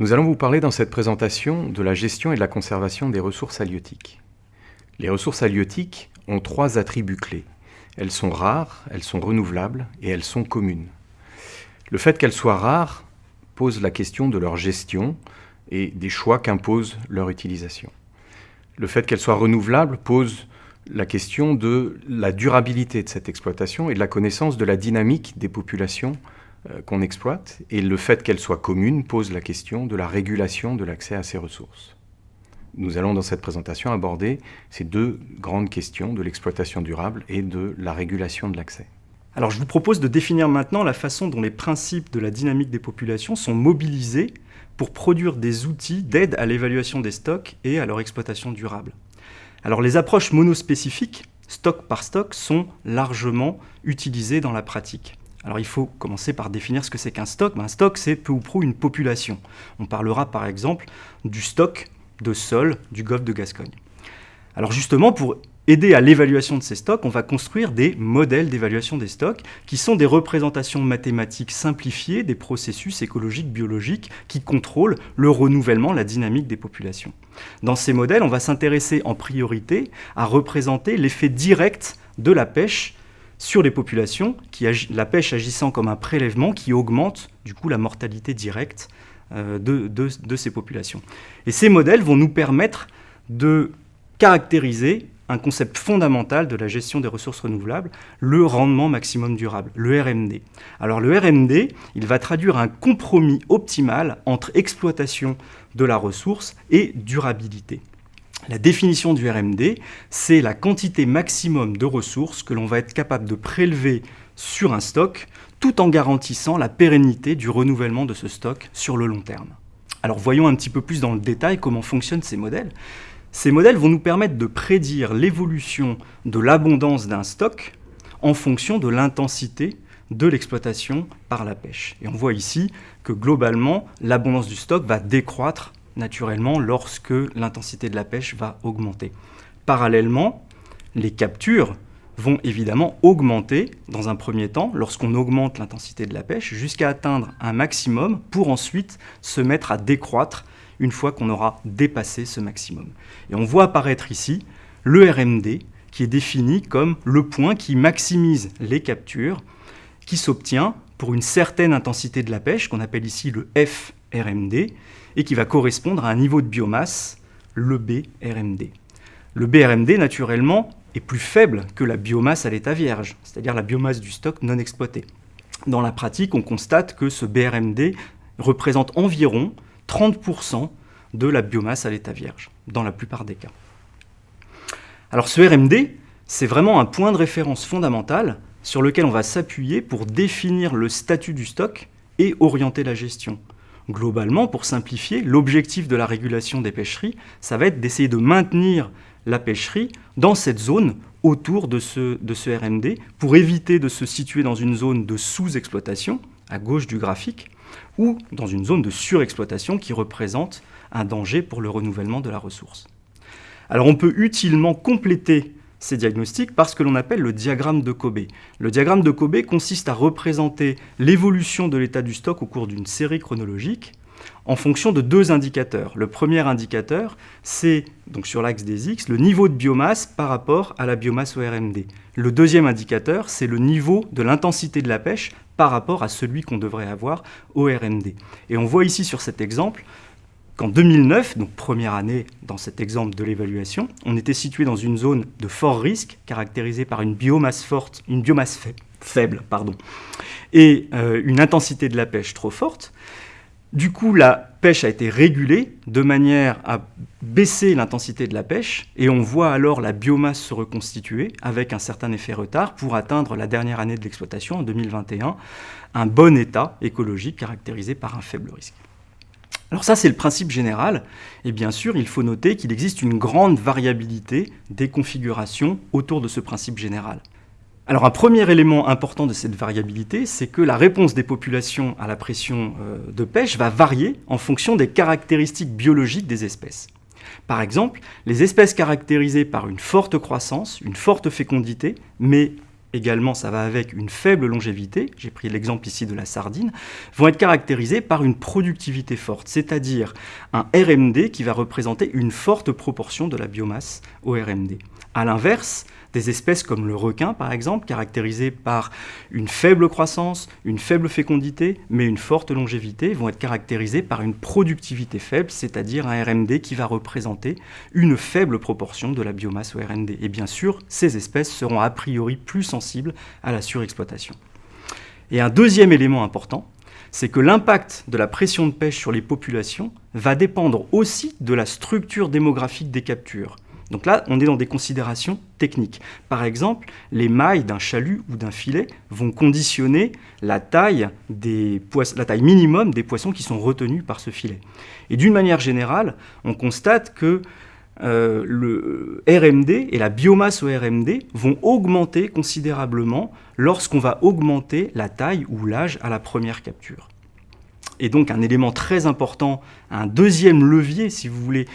Nous allons vous parler dans cette présentation de la gestion et de la conservation des ressources halieutiques. Les ressources halieutiques ont trois attributs clés. Elles sont rares, elles sont renouvelables et elles sont communes. Le fait qu'elles soient rares pose la question de leur gestion et des choix qu'impose leur utilisation. Le fait qu'elles soient renouvelables pose la question de la durabilité de cette exploitation et de la connaissance de la dynamique des populations qu'on exploite. Et le fait qu'elles soient communes pose la question de la régulation de l'accès à ces ressources. Nous allons dans cette présentation aborder ces deux grandes questions de l'exploitation durable et de la régulation de l'accès. Alors je vous propose de définir maintenant la façon dont les principes de la dynamique des populations sont mobilisés pour produire des outils d'aide à l'évaluation des stocks et à leur exploitation durable. Alors les approches monospécifiques, stock par stock, sont largement utilisées dans la pratique. Alors il faut commencer par définir ce que c'est qu'un stock. Ben, un stock, c'est peu ou prou une population. On parlera par exemple du stock de sol du golfe de Gascogne. Alors justement, pour aider à l'évaluation de ces stocks, on va construire des modèles d'évaluation des stocks qui sont des représentations mathématiques simplifiées des processus écologiques biologiques qui contrôlent le renouvellement, la dynamique des populations. Dans ces modèles, on va s'intéresser en priorité à représenter l'effet direct de la pêche sur les populations, la pêche agissant comme un prélèvement qui augmente du coup la mortalité directe euh, de, de ces populations. Et ces modèles vont nous permettre de caractériser un concept fondamental de la gestion des ressources renouvelables, le rendement maximum durable, le RMD. Alors le RMD, il va traduire un compromis optimal entre exploitation de la ressource et durabilité. La définition du RMD, c'est la quantité maximum de ressources que l'on va être capable de prélever sur un stock tout en garantissant la pérennité du renouvellement de ce stock sur le long terme. Alors voyons un petit peu plus dans le détail comment fonctionnent ces modèles. Ces modèles vont nous permettre de prédire l'évolution de l'abondance d'un stock en fonction de l'intensité de l'exploitation par la pêche. Et on voit ici que globalement, l'abondance du stock va décroître naturellement lorsque l'intensité de la pêche va augmenter. Parallèlement, les captures vont évidemment augmenter dans un premier temps lorsqu'on augmente l'intensité de la pêche jusqu'à atteindre un maximum pour ensuite se mettre à décroître une fois qu'on aura dépassé ce maximum. Et on voit apparaître ici le RMD qui est défini comme le point qui maximise les captures qui s'obtient pour une certaine intensité de la pêche qu'on appelle ici le FRMD et qui va correspondre à un niveau de biomasse, le BRMD. Le BRMD, naturellement, est plus faible que la biomasse à l'état vierge, c'est-à-dire la biomasse du stock non exploité. Dans la pratique, on constate que ce BRMD représente environ 30% de la biomasse à l'état vierge, dans la plupart des cas. Alors ce RMD, c'est vraiment un point de référence fondamental sur lequel on va s'appuyer pour définir le statut du stock et orienter la gestion. Globalement, pour simplifier, l'objectif de la régulation des pêcheries, ça va être d'essayer de maintenir la pêcherie dans cette zone autour de ce, de ce RMD pour éviter de se situer dans une zone de sous-exploitation, à gauche du graphique, ou dans une zone de surexploitation qui représente un danger pour le renouvellement de la ressource. Alors on peut utilement compléter ces diagnostics par ce que l'on appelle le diagramme de Kobe. Le diagramme de Kobe consiste à représenter l'évolution de l'état du stock au cours d'une série chronologique en fonction de deux indicateurs. Le premier indicateur, c'est, donc sur l'axe des X, le niveau de biomasse par rapport à la biomasse au RMD. Le deuxième indicateur, c'est le niveau de l'intensité de la pêche par rapport à celui qu'on devrait avoir au RMD. Et on voit ici sur cet exemple qu'en 2009, donc première année dans cet exemple de l'évaluation, on était situé dans une zone de fort risque caractérisée par une biomasse faible, pardon, et euh, une intensité de la pêche trop forte. Du coup, la pêche a été régulée de manière à baisser l'intensité de la pêche et on voit alors la biomasse se reconstituer avec un certain effet retard pour atteindre la dernière année de l'exploitation, en 2021, un bon état écologique caractérisé par un faible risque. Alors ça, c'est le principe général. Et bien sûr, il faut noter qu'il existe une grande variabilité des configurations autour de ce principe général. Alors un premier élément important de cette variabilité, c'est que la réponse des populations à la pression euh, de pêche va varier en fonction des caractéristiques biologiques des espèces. Par exemple, les espèces caractérisées par une forte croissance, une forte fécondité, mais également ça va avec une faible longévité, j'ai pris l'exemple ici de la sardine, vont être caractérisés par une productivité forte, c'est-à-dire un RMD qui va représenter une forte proportion de la biomasse au RMD. A l'inverse, des espèces comme le requin, par exemple, caractérisées par une faible croissance, une faible fécondité, mais une forte longévité, vont être caractérisées par une productivité faible, c'est-à-dire un RMD qui va représenter une faible proportion de la biomasse au RMD. Et bien sûr, ces espèces seront a priori plus sensibles à la surexploitation. Et un deuxième élément important, c'est que l'impact de la pression de pêche sur les populations va dépendre aussi de la structure démographique des captures. Donc là, on est dans des considérations techniques. Par exemple, les mailles d'un chalut ou d'un filet vont conditionner la taille, la taille minimum des poissons qui sont retenus par ce filet. Et d'une manière générale, on constate que euh, le RMD et la biomasse au RMD vont augmenter considérablement lorsqu'on va augmenter la taille ou l'âge à la première capture. Et donc un élément très important, un deuxième levier, si vous voulez,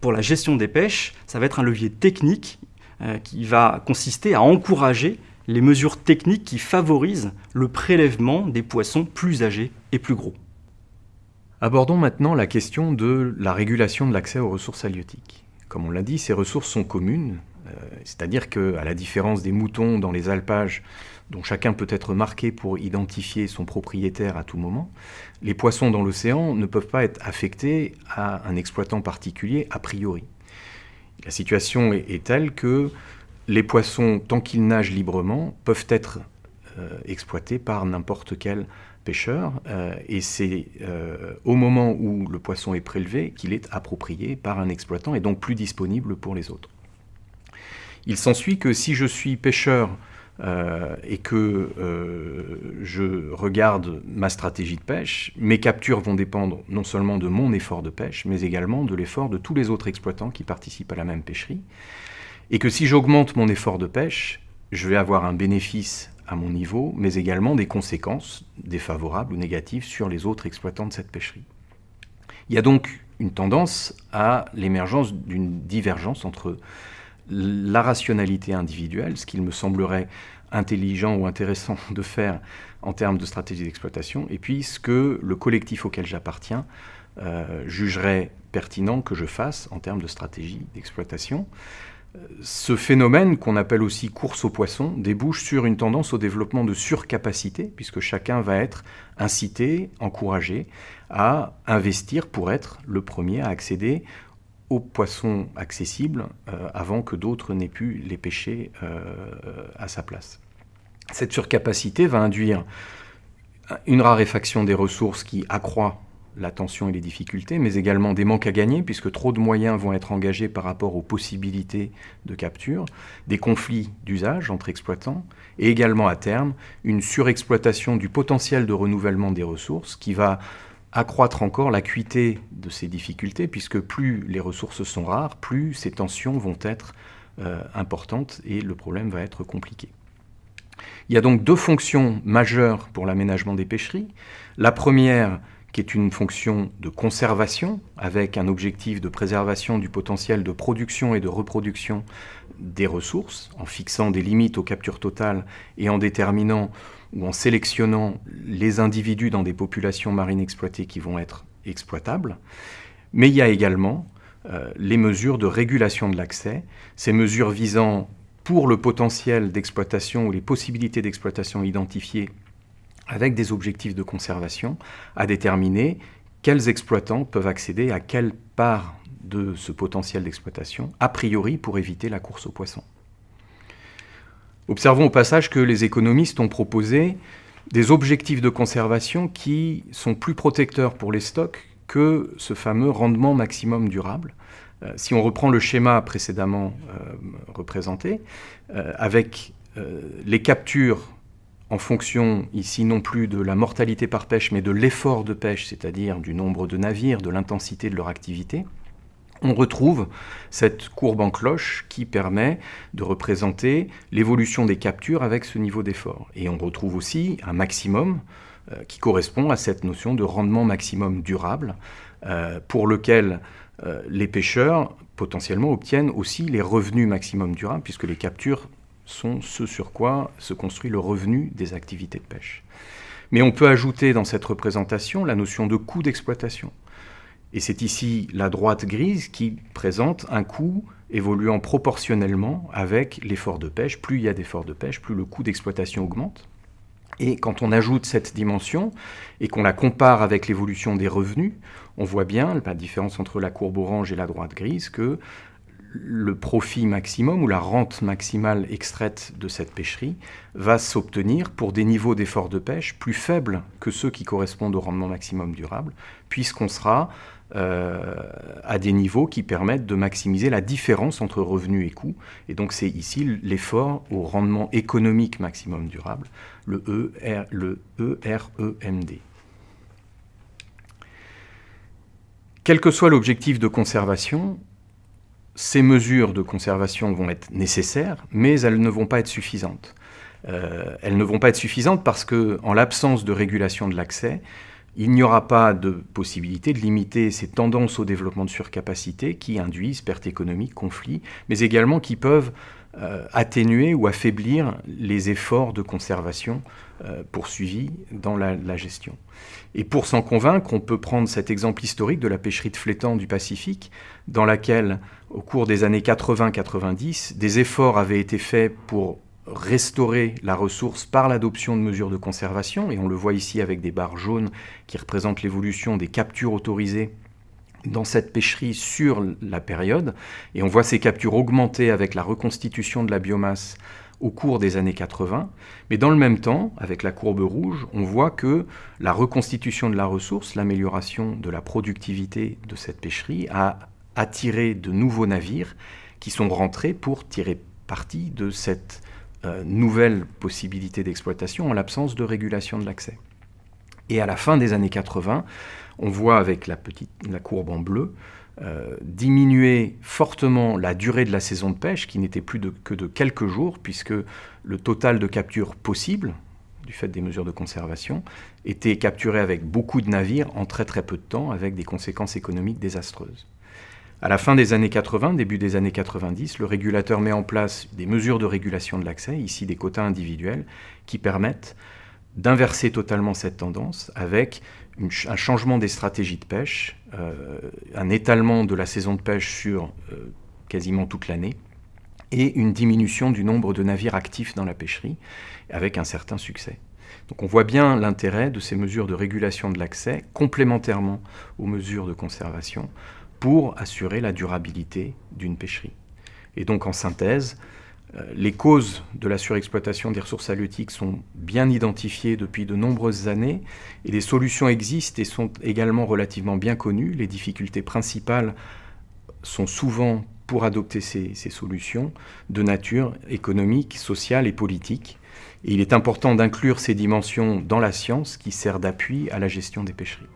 pour la gestion des pêches, ça va être un levier technique euh, qui va consister à encourager les mesures techniques qui favorisent le prélèvement des poissons plus âgés et plus gros. Abordons maintenant la question de la régulation de l'accès aux ressources halieutiques. Comme on l'a dit, ces ressources sont communes, euh, c'est-à-dire qu'à la différence des moutons dans les alpages, dont chacun peut être marqué pour identifier son propriétaire à tout moment, les poissons dans l'océan ne peuvent pas être affectés à un exploitant particulier a priori. La situation est, telle que les poissons, tant qu'ils nagent librement, peuvent être euh, exploités par n'importe quel pêcheur, euh, et c'est euh, au moment où le poisson est prélevé qu'il est approprié par un exploitant et donc plus disponible pour les autres. Il s'ensuit que si je suis pêcheur euh, et que euh, je regarde ma stratégie de pêche, mes captures vont dépendre non seulement de mon effort de pêche, mais également de l'effort de tous les autres exploitants qui participent à la même pêcherie. Et que si j'augmente mon effort de pêche, je vais avoir un bénéfice à mon niveau, mais également des conséquences défavorables ou négatives sur les autres exploitants de cette pêcherie. Il y a donc une tendance à l'émergence d'une divergence entre la rationalité individuelle, ce qu'il me semblerait intelligent ou intéressant de faire en termes de stratégie d'exploitation, et puis ce que le collectif auquel j'appartiens euh, jugerait pertinent que je fasse en termes de stratégie d'exploitation. Ce phénomène, qu'on appelle aussi course aux poissons, débouche sur une tendance au développement de surcapacité, puisque chacun va être incité, encouragé à investir pour être le premier à accéder aux poissons accessibles euh, avant que d'autres n'aient pu les pêcher euh, à sa place. Cette surcapacité va induire une raréfaction des ressources qui accroît la tension et les difficultés, mais également des manques à gagner, puisque trop de moyens vont être engagés par rapport aux possibilités de capture, des conflits d'usage entre exploitants, et également à terme une surexploitation du potentiel de renouvellement des ressources qui va accroître encore l'acuité de ces difficultés, puisque plus les ressources sont rares, plus ces tensions vont être euh, importantes et le problème va être compliqué. Il y a donc deux fonctions majeures pour l'aménagement des pêcheries. La première, qui est une fonction de conservation, avec un objectif de préservation du potentiel de production et de reproduction des ressources, en fixant des limites aux captures totales et en déterminant ou en sélectionnant les individus dans des populations marines exploitées qui vont être exploitables. Mais il y a également euh, les mesures de régulation de l'accès, ces mesures visant pour le potentiel d'exploitation ou les possibilités d'exploitation identifiées avec des objectifs de conservation, à déterminer quels exploitants peuvent accéder à quelle part de ce potentiel d'exploitation, a priori pour éviter la course aux poissons. Observons au passage que les économistes ont proposé des objectifs de conservation qui sont plus protecteurs pour les stocks que ce fameux rendement maximum durable. Euh, si on reprend le schéma précédemment euh, représenté, euh, avec les captures en fonction ici non plus de la mortalité par pêche, mais de l'effort de pêche, c'est-à-dire du nombre de navires, de l'intensité de leur activité, on retrouve cette courbe en cloche qui permet de représenter l'évolution des captures avec ce niveau d'effort. Et on retrouve aussi un maximum euh, qui correspond à cette notion de rendement maximum durable, euh, pour lequel euh, les pêcheurs potentiellement obtiennent aussi les revenus maximum durables, puisque les captures sont ce sur quoi se construit le revenu des activités de pêche. Mais on peut ajouter dans cette représentation la notion de coût d'exploitation. Et c'est ici la droite grise qui présente un coût évoluant proportionnellement avec l'effort de pêche. Plus il y a d'efforts de pêche, plus le coût d'exploitation augmente. Et quand on ajoute cette dimension et qu'on la compare avec l'évolution des revenus, on voit bien la différence entre la courbe orange et la droite grise que le profit maximum ou la rente maximale extraite de cette pêcherie va s'obtenir pour des niveaux d'effort de pêche plus faibles que ceux qui correspondent au rendement maximum durable, puisqu'on sera à des niveaux qui permettent de maximiser la différence entre revenus et coûts. Et donc c'est ici l'effort au rendement économique maximum durable, le, ER, le EREMD. Quel que soit l'objectif de conservation, ces mesures de conservation vont être nécessaires, mais elles ne vont pas être suffisantes. Euh, elles ne vont pas être suffisantes parce que, en l'absence de régulation de l'accès, il n'y aura pas de possibilité de limiter ces tendances au développement de surcapacité qui induisent pertes économiques, conflits, mais également qui peuvent euh, atténuer ou affaiblir les efforts de conservation euh, poursuivis dans la, gestion. Et pour s'en convaincre, on peut prendre cet exemple historique de la pêcherie de flétan du Pacifique, dans laquelle, au cours des années 80-90, des efforts avaient été faits pour restaurer la ressource par l'adoption de mesures de conservation, et on le voit ici avec des barres jaunes qui représentent l'évolution des captures autorisées dans cette pêcherie sur la période, et on voit ces captures augmenter avec la reconstitution de la biomasse au cours des années 80, mais dans le même temps, avec la courbe rouge, on voit que la reconstitution de la ressource, l'amélioration de la productivité de cette pêcherie a attiré de nouveaux navires qui sont rentrés pour tirer parti de cette euh, nouvelle possibilité d'exploitation en l'absence de régulation de l'accès. Et à la fin des années 80, on voit avec la, petite, la courbe en bleu euh, diminuer fortement la durée de la saison de pêche, qui n'était plus que de quelques jours, puisque le total de capture possible, du fait des mesures de conservation, était capturé avec beaucoup de navires en très très peu de temps, avec des conséquences économiques désastreuses. À la fin des années 80, début des années 90, le régulateur met en place des mesures de régulation de l'accès, ici des quotas individuels, qui permettent d'inverser totalement cette tendance avec un changement des stratégies de pêche, euh, un étalement de la saison de pêche sur euh, quasiment toute l'année, et une diminution du nombre de navires actifs dans la pêcherie, avec un certain succès. Donc on voit bien l'intérêt de ces mesures de régulation de l'accès, complémentairement aux mesures de conservation, pour assurer la durabilité d'une pêcherie. Et donc en synthèse, euh, les causes de la surexploitation des ressources halieutiques sont bien identifiées depuis de nombreuses années et des solutions existent et sont également relativement bien connues. Les difficultés principales sont souvent pour adopter ces, ces solutions de nature économique, sociale et politique. Et il est important d'inclure ces dimensions dans la science qui sert d'appui à la gestion des pêcheries.